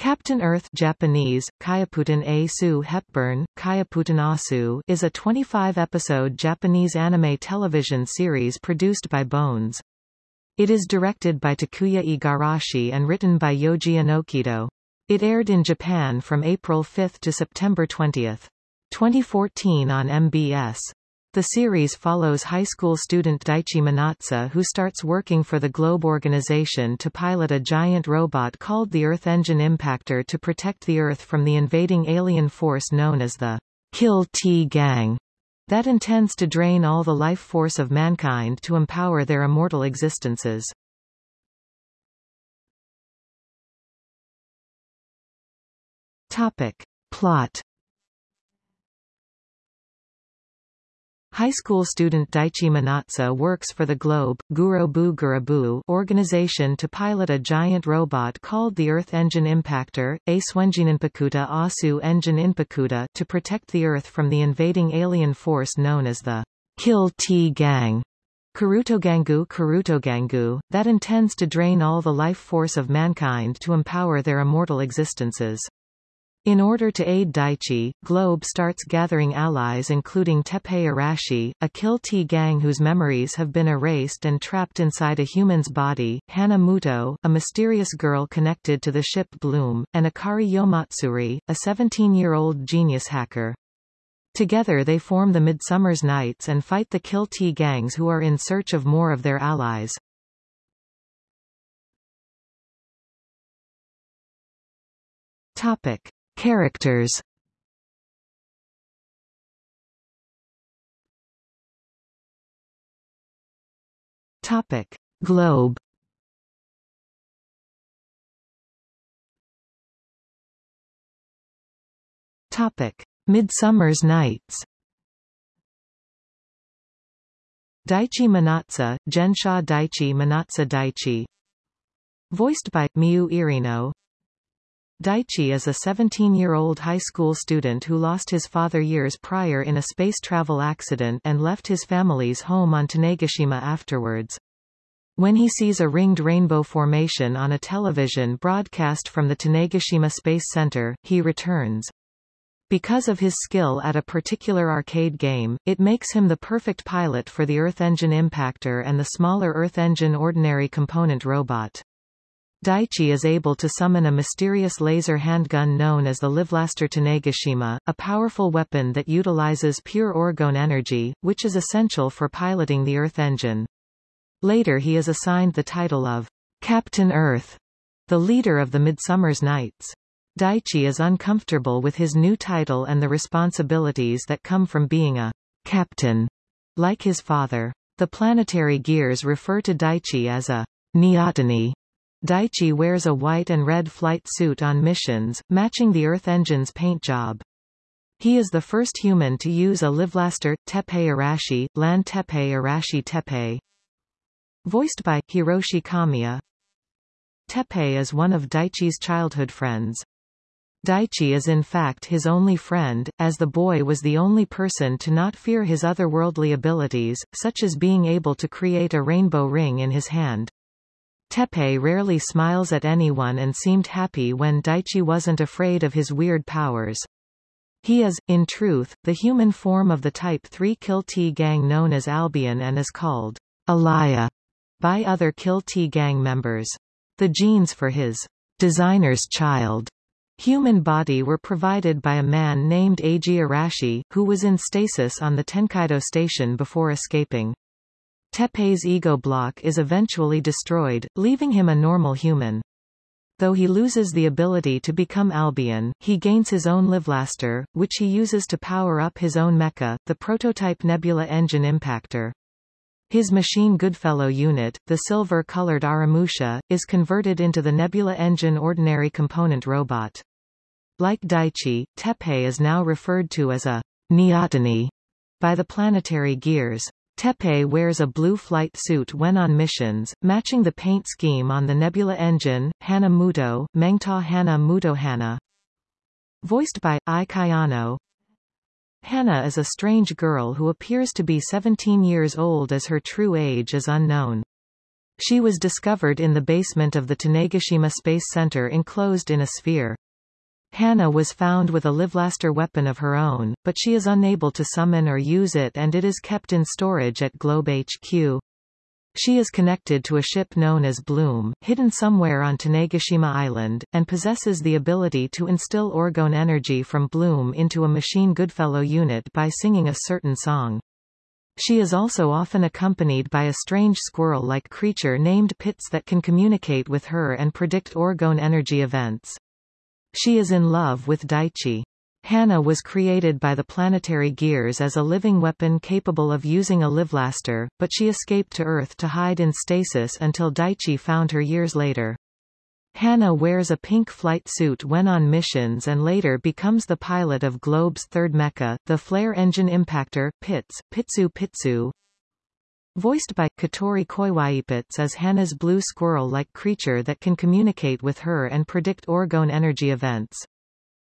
Captain Earth Japanese, Kyaputan A Su Hepburn, Kyaputan Asu is a 25-episode Japanese anime television series produced by Bones. It is directed by Takuya Igarashi and written by Yoji Enokido. It aired in Japan from April 5 to September 20. 2014 on MBS. The series follows high school student Daichi Manatsu who starts working for the Globe organization to pilot a giant robot called the Earth Engine Impactor to protect the Earth from the invading alien force known as the Kiltgang that intends to drain all the life force of mankind to empower their immortal existences. Topic. Plot High school student Daichi Manatsu works for the Globe Gurobu Gurabu organization to pilot a giant robot called the Earth Engine Impactor, A Swenjinenpakuta Asu Engine Inpakuta to protect the Earth from the invading alien force known as the Kiltgang. Karutogangu Karutogangu, that intends to drain all the life force of mankind to empower their immortal existences. In order to aid Daichi, Globe starts gathering allies including Teppei Arashi, a Kiltgang whose memories have been erased and trapped inside a human's body, Hana Muto, a mysterious girl connected to the ship Bloom, and Akari Yomatsuri, a 17-year-old genius hacker. Together they form the Midsummer's Knights and fight the Kiltgangs who are in search of more of their allies. Topic. Characters. Topic: Globe. Topic: Midsummer's Knights. Daichi Manatsu, Gensha Daichi Manatsu Daichi Voiced by, Miu Irino Daichi is a 17-year-old high school student who lost his father years prior in a space travel accident and left his family's home on Tanegashima afterwards. When he sees a ringed rainbow formation on a television broadcast from the Tanegashima Space Center, he returns. Because of his skill at a particular arcade game, it makes him the perfect pilot for the Earth Engine Impactor and the smaller Earth Engine Ordinary Component robot. Daichi is able to summon a mysterious laser handgun known as the Livlaster Tanegashima, a powerful weapon that utilizes pure orgone energy, which is essential for piloting the Earth engine. Later he is assigned the title of Captain Earth, the leader of the Midsummer's Knights. Daichi is uncomfortable with his new title and the responsibilities that come from being a captain, like his father. The planetary gears refer to Daichi as a Neoteny, Daichi wears a white and red flight suit on missions, matching the Earth engine's paint job. He is the first human to use a Livlaster, Teppei Arashi, Land Teppei Arashi Teppei. Voiced by, Hiroshi Kamiya. Teppei is one of Daichi's childhood friends. Daichi is in fact his only friend, as the boy was the only person to not fear his otherworldly abilities, such as being able to create a rainbow ring in his hand. Teppei rarely smiles at anyone and seemed happy when Daichi wasn't afraid of his weird powers. He is, in truth, the human form of the Type 3 Kiltgang known as Albion and is called Alaya by other Kiltgang members. The genes for his designer's child human body were provided by a man named Eiji Arashi, who was in stasis on the Tenkaido station before escaping. Teppei's ego block is eventually destroyed, leaving him a normal human. Though he loses the ability to become Albion, he gains his own Livlaster, which he uses to power up his own mecha, the prototype Nebula Engine Impactor. His machine Goodfellow unit, the silver-colored Aramusha, is converted into the Nebula Engine Ordinary Component robot. Like Daichi, Teppei is now referred to as a Neoteny by the planetary gears. Teppei wears a blue flight suit when on missions, matching the paint scheme on the Nebula engine, Hana Muto, Mengta Hana Muto Hana. Voiced by, Ai Kayano. Hana is a strange girl who appears to be 17 years old as her true age is unknown. She was discovered in the basement of the Tanegashima Space Center enclosed in a sphere. Hana was found with a Livlaster weapon of her own, but she is unable to summon or use it and it is kept in storage at Globe HQ. She is connected to a ship known as Bloom, hidden somewhere on Tanegashima Island, and possesses the ability to instill orgone energy from Bloom into a Machine Goodfellow unit by singing a certain song. She is also often accompanied by a strange squirrel-like creature named Pits that can communicate with her and predict orgone energy events. She is in love with Daichi. Hana was created by the planetary gears as a living weapon capable of using a livlaster, but she escaped to Earth to hide in stasis until Daichi found her years later. Hana wears a pink flight suit when on missions and later becomes the pilot of Globe's third mecha, the flare engine impactor, Pits, Pitsu Pitsu. Voiced by Katori Koiwaipits as Hana's blue squirrel-like creature that can communicate with her and predict orgone energy events.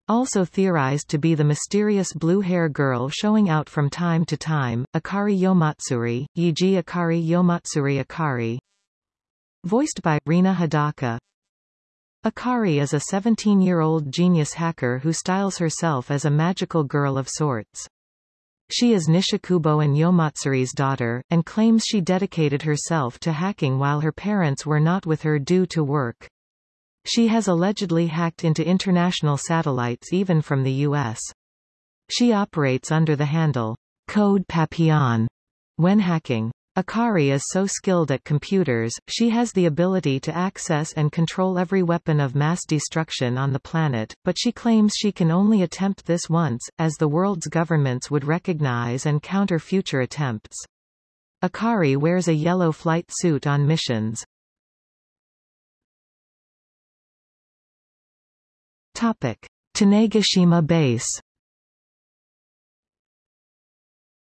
Also theorized to be the mysterious blue hair girl showing out from time to time, Akari Yomatsuri, Yiji Akari Yomatsuri Akari. Voiced by Rina Hidaka. Akari is a 17-year-old genius hacker who styles herself as a magical girl of sorts. She is Nishikubo and Yomatsuri's daughter, and claims she dedicated herself to hacking while her parents were not with her due to work. She has allegedly hacked into international satellites even from the U.S. She operates under the handle, Code Papillon, when hacking. Akari is so skilled at computers, she has the ability to access and control every weapon of mass destruction on the planet, but she claims she can only attempt this once, as the world's governments would recognize and counter future attempts. Akari wears a yellow flight suit on missions. Topic. Tanegashima Base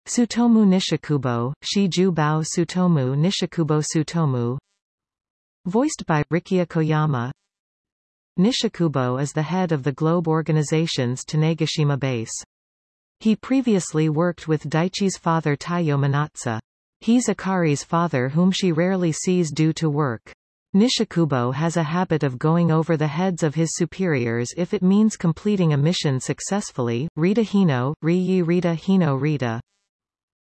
Tsutomu Nishikubo, Shiju Bao Tsutomu Nishikubo Tsutomu Voiced by Rikiya Koyama Nishikubo is the head of the Globe Organization's Tanegashima base. He previously worked with Daichi's father Taiyo Manatsu. He's Akari's father whom she rarely sees due to work. Nishikubo has a habit of going over the heads of his superiors if it means completing a mission successfully. Rita Hino, Ri Rita Hino Rita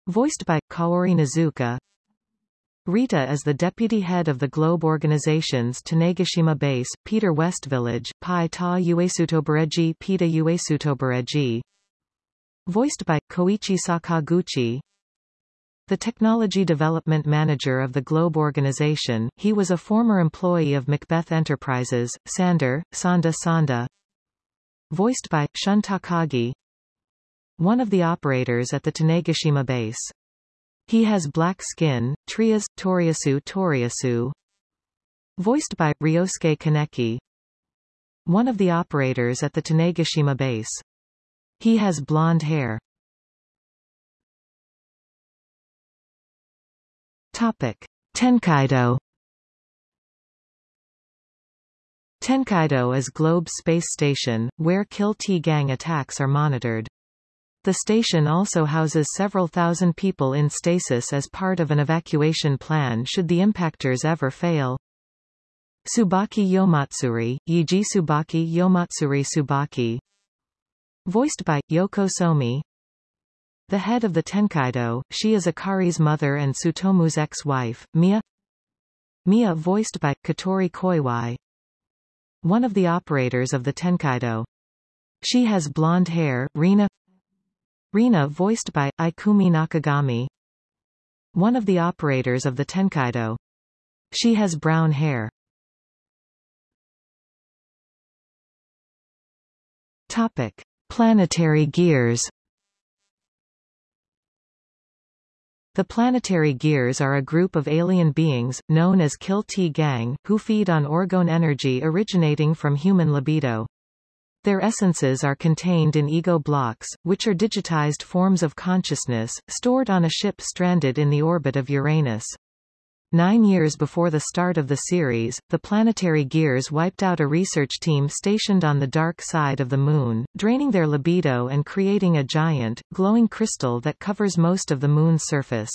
Voiced by Kaori Nazuka, Rita is the deputy head of the Globe Organization's Tanegashima base, Peter West Village, Pai Ta Uesutobareji Pita Uesutobareji. Voiced by Koichi Sakaguchi. The Technology Development Manager of the Globe Organization, he was a former employee of Macbeth Enterprises, Sander, Sanda Sanda. Voiced by, Shun Takagi one of the operators at the Tanegashima base. He has black skin, Trias, Toriasu Toriasu. Voiced by, Ryosuke Kaneki. One of the operators at the Tanegashima base. He has blonde hair. Topic. Tenkaido Tenkaido is Globe's space station, where Kiltgang attacks are monitored. The station also houses several thousand people in stasis as part of an evacuation plan should the impactors ever fail. Tsubaki Yomatsuri, Yiji Tsubaki Yomatsuri Subaki. Voiced by, Yoko Somi. The head of the Tenkaido, she is Akari's mother and Tsutomu's ex-wife, Mia. Mia voiced by, Katori Koiwai. One of the operators of the Tenkaido. She has blonde hair, Rina Rina voiced by, Ikumi Nakagami One of the operators of the Tenkaido. She has brown hair. Topic. Planetary gears The planetary gears are a group of alien beings, known as Kiltgang, who feed on orgone energy originating from human libido. Their essences are contained in ego blocks, which are digitized forms of consciousness, stored on a ship stranded in the orbit of Uranus. Nine years before the start of the series, the planetary gears wiped out a research team stationed on the dark side of the Moon, draining their libido and creating a giant, glowing crystal that covers most of the Moon's surface.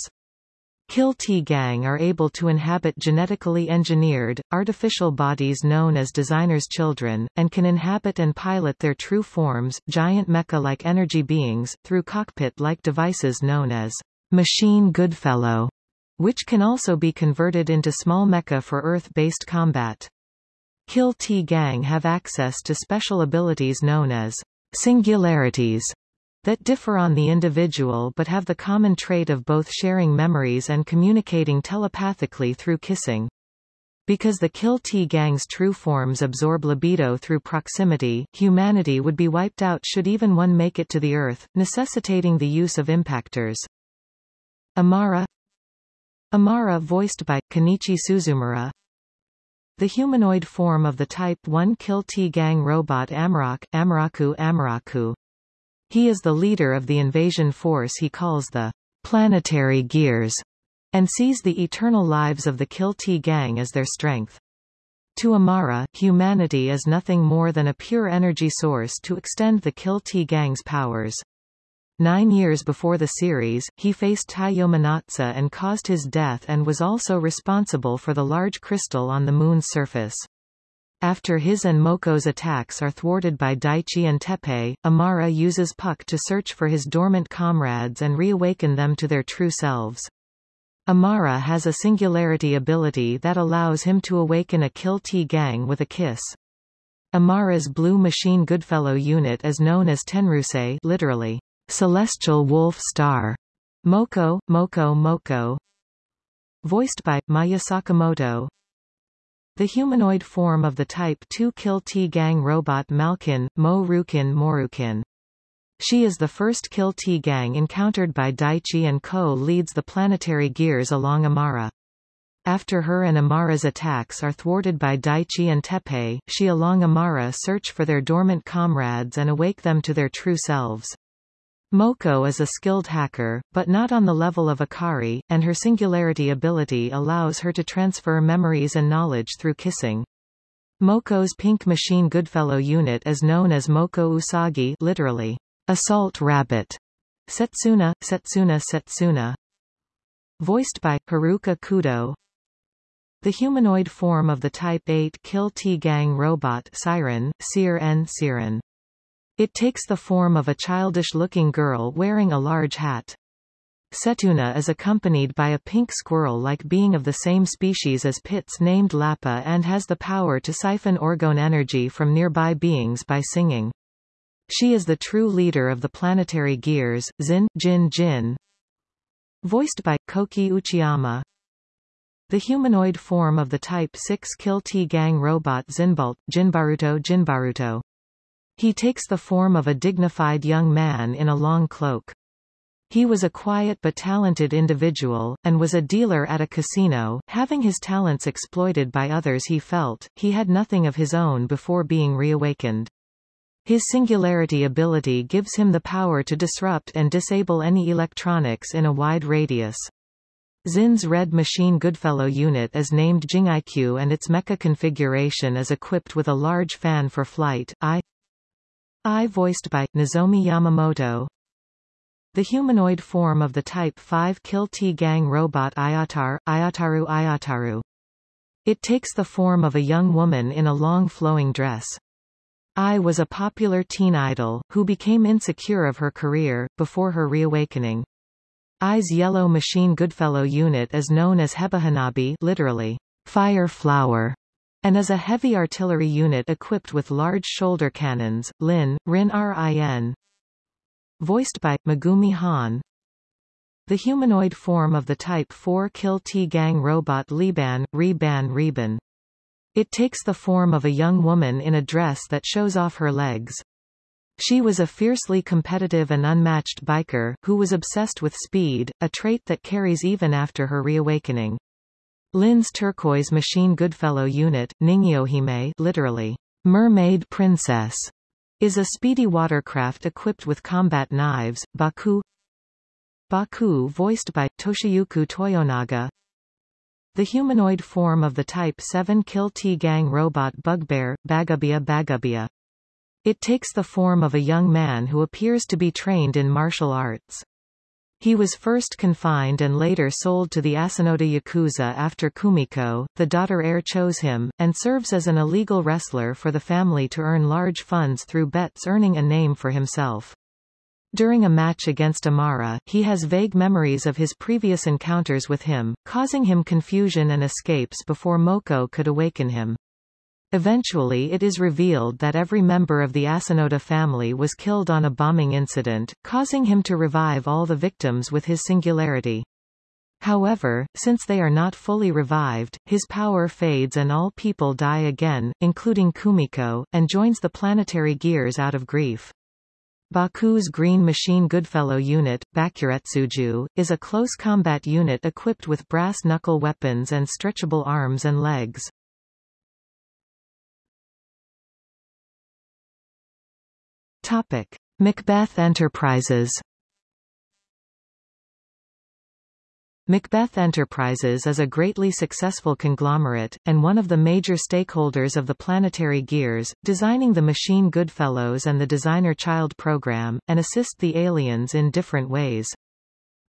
Kiltgang are able to inhabit genetically engineered, artificial bodies known as designers' children, and can inhabit and pilot their true forms, giant mecha-like energy beings, through cockpit-like devices known as machine Goodfellow, which can also be converted into small mecha for Earth-based combat. Kiltgang have access to special abilities known as singularities, that differ on the individual but have the common trait of both sharing memories and communicating telepathically through kissing. Because the Kiltgang's true forms absorb libido through proximity, humanity would be wiped out should even one make it to the Earth, necessitating the use of impactors. Amara Amara voiced by, Kenichi Suzumura The humanoid form of the Type 1 Kiltgang robot Amarok, Amaraku Amaraku he is the leader of the invasion force he calls the planetary gears, and sees the eternal lives of the Kiltgang as their strength. To Amara, humanity is nothing more than a pure energy source to extend the Kiltgang's powers. Nine years before the series, he faced Taiyo Manatsu and caused his death and was also responsible for the large crystal on the Moon's surface. After his and Moko's attacks are thwarted by Daichi and Teppei, Amara uses Puck to search for his dormant comrades and reawaken them to their true selves. Amara has a singularity ability that allows him to awaken a Kiltgang with a kiss. Amara's Blue Machine Goodfellow unit is known as Tenryusei literally, Celestial Wolf Star. Moko, Moko Moko. Voiced by, Maya Sakamoto, the humanoid form of the Type 2 Kiltgang robot Malkin, Mo Rukin Morukin. She is the first Kiltgang encountered by Daichi and Ko leads the planetary gears along Amara. After her and Amara's attacks are thwarted by Daichi and Teppei, she along Amara search for their dormant comrades and awake them to their true selves. Moko is a skilled hacker, but not on the level of Akari, and her singularity ability allows her to transfer memories and knowledge through kissing. Moko's Pink Machine Goodfellow unit is known as Moko Usagi literally, assault rabbit. Setsuna, Setsuna Setsuna. Voiced by, Haruka Kudo. The humanoid form of the Type 8 Kiltgang robot Siren, Seer N Siren. It takes the form of a childish-looking girl wearing a large hat. Setsuna is accompanied by a pink squirrel-like being of the same species as Pits named Lappa and has the power to siphon orgone energy from nearby beings by singing. She is the true leader of the planetary gears, Zin, Jin Jin. Voiced by, Koki Uchiyama. The humanoid form of the Type 6 Kiltgang robot Zinbolt, Jinbaruto Jinbaruto. He takes the form of a dignified young man in a long cloak. He was a quiet but talented individual, and was a dealer at a casino, having his talents exploited by others he felt, he had nothing of his own before being reawakened. His singularity ability gives him the power to disrupt and disable any electronics in a wide radius. Zin's Red Machine Goodfellow unit is named Jingiq and its mecha configuration is equipped with a large fan for flight. Ai Ai voiced by, Nozomi Yamamoto. The humanoid form of the Type 5 Kiltgang robot Ayatar, Ayataru Ayataru. It takes the form of a young woman in a long flowing dress. Ai was a popular teen idol, who became insecure of her career, before her reawakening. Ai's Yellow Machine Goodfellow unit is known as Hebahanabi literally, fire flower, and is a heavy artillery unit equipped with large shoulder cannons. Lin, Rin Rin. Voiced by, Megumi Han. The humanoid form of the Type 4 Kiltgang robot Liban, Reban Reban. It takes the form of a young woman in a dress that shows off her legs. She was a fiercely competitive and unmatched biker, who was obsessed with speed, a trait that carries even after her reawakening. Lin's turquoise machine Goodfellow unit, Ningyohime literally, mermaid princess, is a speedy watercraft equipped with combat knives, Baku Baku voiced by, Toshiyuki Toyonaga The humanoid form of the Type 7 Kiltgang robot Bugbear, Bagabia Bagabia. It takes the form of a young man who appears to be trained in martial arts. He was first confined and later sold to the Asanoda Yakuza after Kumiko, the daughter heir chose him, and serves as an illegal wrestler for the family to earn large funds through bets earning a name for himself. During a match against Amara, he has vague memories of his previous encounters with him, causing him confusion and escapes before Moko could awaken him. Eventually it is revealed that every member of the Asanoda family was killed on a bombing incident, causing him to revive all the victims with his singularity. However, since they are not fully revived, his power fades and all people die again, including Kumiko, and joins the planetary gears out of grief. Baku's Green Machine Goodfellow unit, Bakuretsuju, is a close combat unit equipped with brass knuckle weapons and stretchable arms and legs. Topic: Macbeth Enterprises. Macbeth Enterprises is a greatly successful conglomerate, and one of the major stakeholders of the Planetary Gears, designing the Machine Goodfellows and the Designer Child program, and assist the aliens in different ways.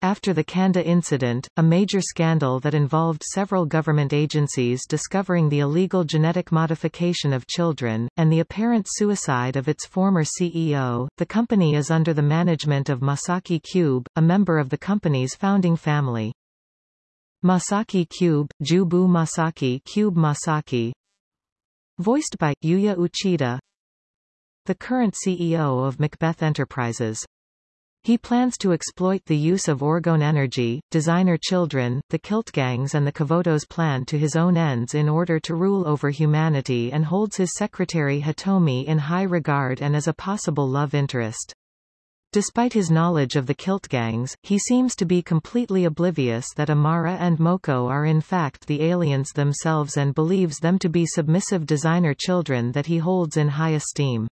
After the Kanda incident, a major scandal that involved several government agencies discovering the illegal genetic modification of children, and the apparent suicide of its former CEO, the company is under the management of Masaki Cube, a member of the company's founding family. Masaki Cube, Jubu Masaki Cube Masaki Voiced by, Yuya Uchida The current CEO of Macbeth Enterprises he plans to exploit the use of orgone energy, designer children, the Kiltgangs and the Kivotos plan to his own ends in order to rule over humanity and holds his secretary Hitomi in high regard and as a possible love interest. Despite his knowledge of the Kiltgangs, he seems to be completely oblivious that Amara and Moko are in fact the aliens themselves and believes them to be submissive designer children that he holds in high esteem.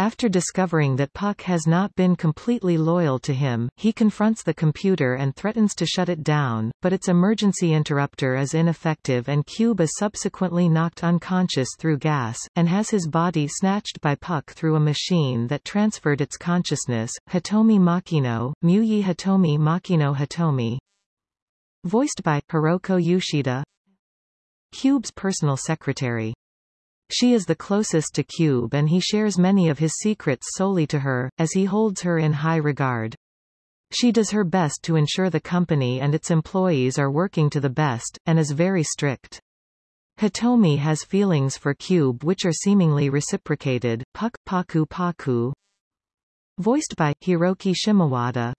After discovering that Puck has not been completely loyal to him, he confronts the computer and threatens to shut it down, but its emergency interrupter is ineffective and Cube is subsequently knocked unconscious through gas, and has his body snatched by Puck through a machine that transferred its consciousness. Hitomi Makino, Muyi Hitomi Makino Hitomi Voiced by, Hiroko Yoshida Cube's personal secretary she is the closest to Cube and he shares many of his secrets solely to her, as he holds her in high regard. She does her best to ensure the company and its employees are working to the best, and is very strict. Hitomi has feelings for Cube which are seemingly reciprocated. Puck Paku Paku Voiced by, Hiroki Shimowada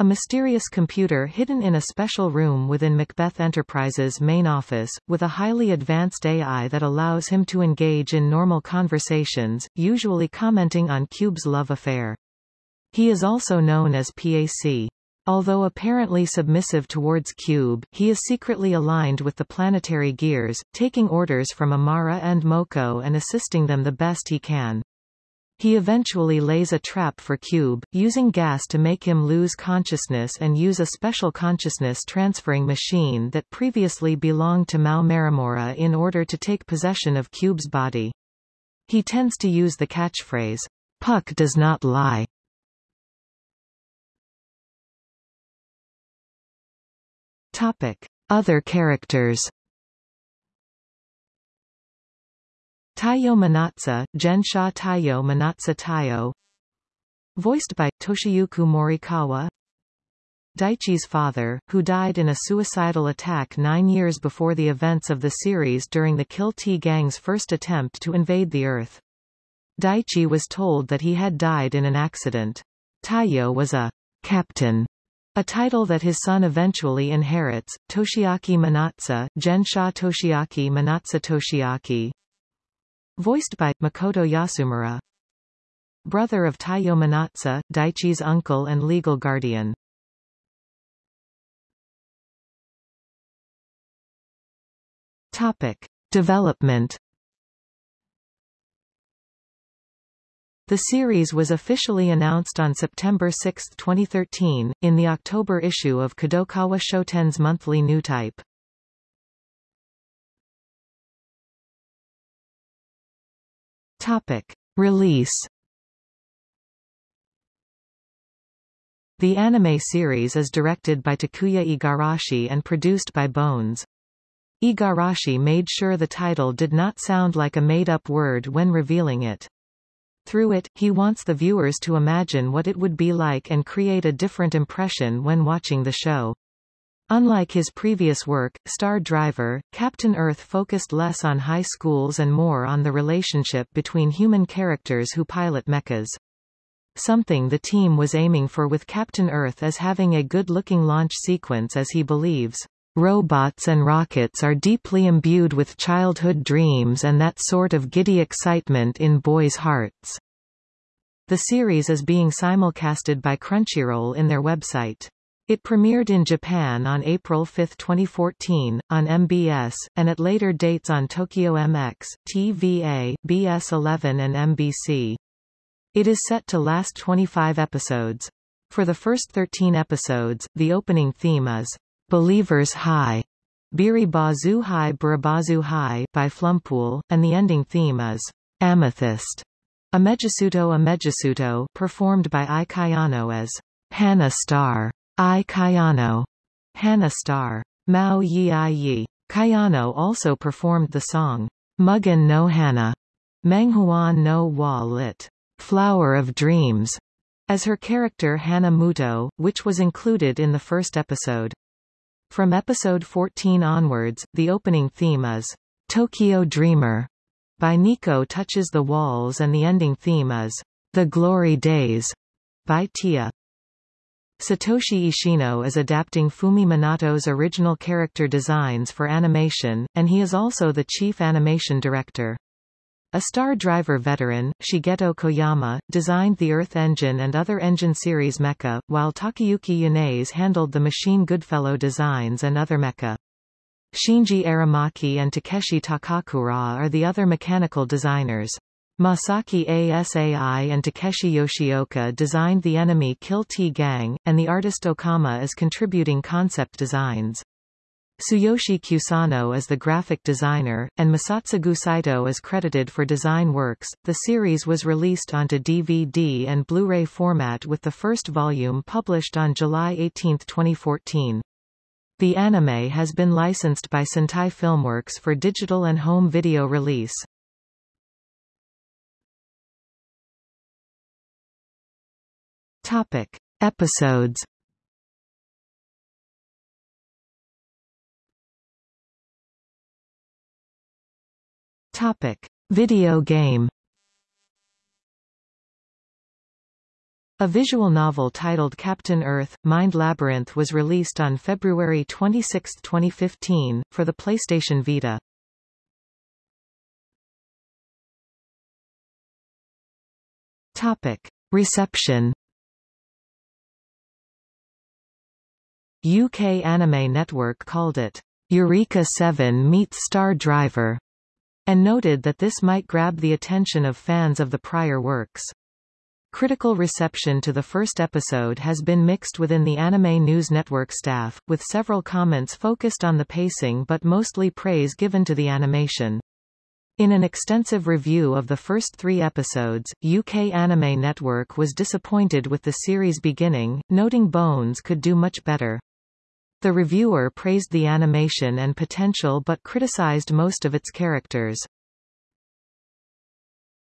a mysterious computer hidden in a special room within Macbeth Enterprises' main office, with a highly advanced AI that allows him to engage in normal conversations, usually commenting on Cube's love affair. He is also known as PAC. Although apparently submissive towards Cube, he is secretly aligned with the planetary gears, taking orders from Amara and Moko and assisting them the best he can. He eventually lays a trap for Cube, using gas to make him lose consciousness and use a special consciousness transferring machine that previously belonged to Mao Marimura in order to take possession of Cube's body. He tends to use the catchphrase, Puck does not lie. Topic. Other characters Taiyo Manatsu, Gensha Taiyo Manatsu Taiyo Voiced by, Toshiyuki Morikawa Daichi's father, who died in a suicidal attack nine years before the events of the series during the Kiltgang's first attempt to invade the Earth. Daichi was told that he had died in an accident. Taiyo was a captain, a title that his son eventually inherits. Toshiaki Manatsu, Gensha Toshiaki Manatsu Toshiaki, Voiced by, Makoto Yasumura. Brother of Taiyo Manatsu, Daichi's uncle and legal guardian. Topic. Development The series was officially announced on September 6, 2013, in the October issue of Kadokawa Shoten's monthly new type. Topic. Release The anime series is directed by Takuya Igarashi and produced by Bones. Igarashi made sure the title did not sound like a made-up word when revealing it. Through it, he wants the viewers to imagine what it would be like and create a different impression when watching the show. Unlike his previous work, Star Driver, Captain Earth focused less on high schools and more on the relationship between human characters who pilot mechas. Something the team was aiming for with Captain Earth is having a good-looking launch sequence as he believes, "...robots and rockets are deeply imbued with childhood dreams and that sort of giddy excitement in boys' hearts." The series is being simulcasted by Crunchyroll in their website. It premiered in Japan on April 5, 2014, on MBS, and at later dates on Tokyo MX, TVA, BS11 and MBC. It is set to last 25 episodes. For the first 13 episodes, the opening theme is Believers High, Biri Bazu High Burabazu High by Flumpool, and the ending theme is Amethyst, Amejisuto Amejisuto performed by Ai Kayano as Hana Star. Ai Kayano. Hana Star. Mao Yi Ai Yi. Kayano also performed the song, Mugen no Hana, Menghuan no wa lit, Flower of Dreams, as her character Hana Muto, which was included in the first episode. From episode 14 onwards, the opening theme is, Tokyo Dreamer, by Nico Touches the Walls and the ending theme is, The Glory Days, by Tia. Satoshi Ishino is adapting Fumi Minato's original character designs for animation, and he is also the chief animation director. A Star Driver veteran, Shigeto Koyama, designed the Earth engine and other engine series mecha, while Takayuki Yanase handled the Machine Goodfellow designs and other mecha. Shinji Aramaki and Takeshi Takakura are the other mechanical designers. Masaki Asai and Takeshi Yoshioka designed the enemy Kiltgang, and the artist Okama is contributing concept designs. Tsuyoshi Kusano is the graphic designer, and Masatsugu Saito is credited for design works. The series was released onto DVD and Blu-ray format with the first volume published on July 18, 2014. The anime has been licensed by Sentai Filmworks for digital and home video release. Topic. Episodes Topic. Video game A visual novel titled Captain Earth, Mind Labyrinth was released on February 26, 2015, for the PlayStation Vita. Topic. Reception UK Anime Network called it, Eureka 7 meets Star Driver, and noted that this might grab the attention of fans of the prior works. Critical reception to the first episode has been mixed within the Anime News Network staff, with several comments focused on the pacing but mostly praise given to the animation. In an extensive review of the first three episodes, UK Anime Network was disappointed with the series beginning, noting Bones could do much better. The reviewer praised the animation and potential but criticized most of its characters.